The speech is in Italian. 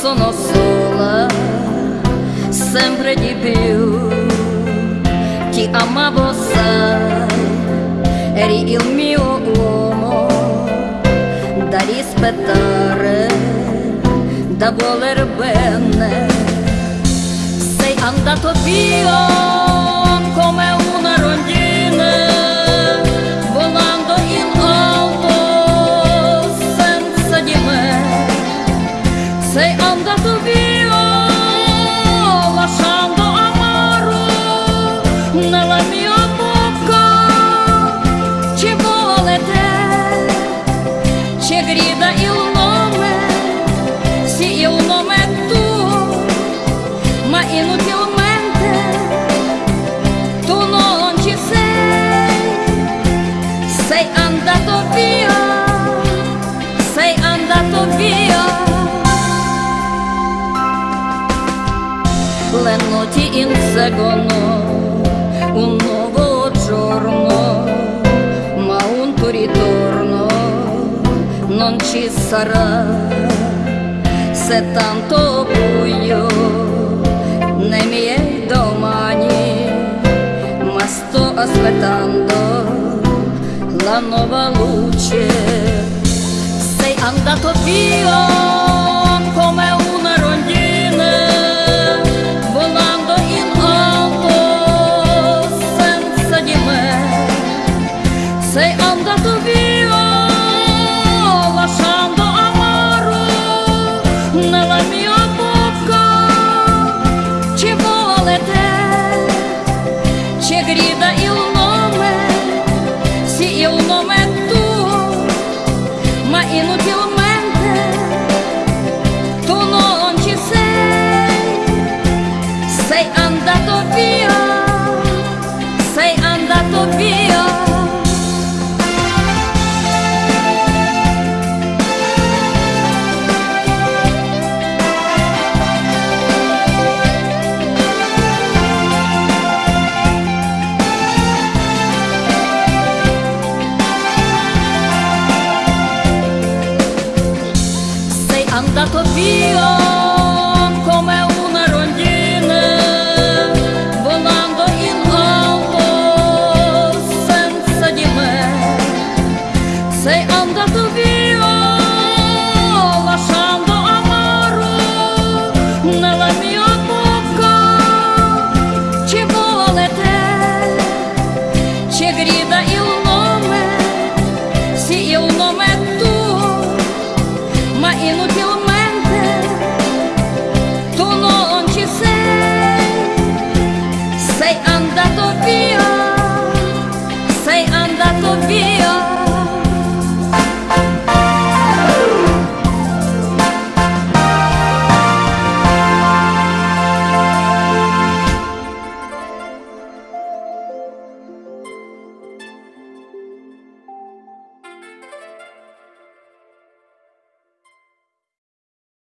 sono sola, sempre di più. Ti amavo, sai, eri il mio uomo da rispettare, da voler bene. Sei andato via. Andato vivo, lasciando amoro nella mia boca, c'è volete, c'è grita il nome, se io nome tu, ma inutilmente tu non ci sei, Sei andato via notti inseguono un nuovo giorno, ma un tuo ritorno non ci sarà. Se tanto buio nei miei domani, ma sto aspettando la nuova luce. Sei andato via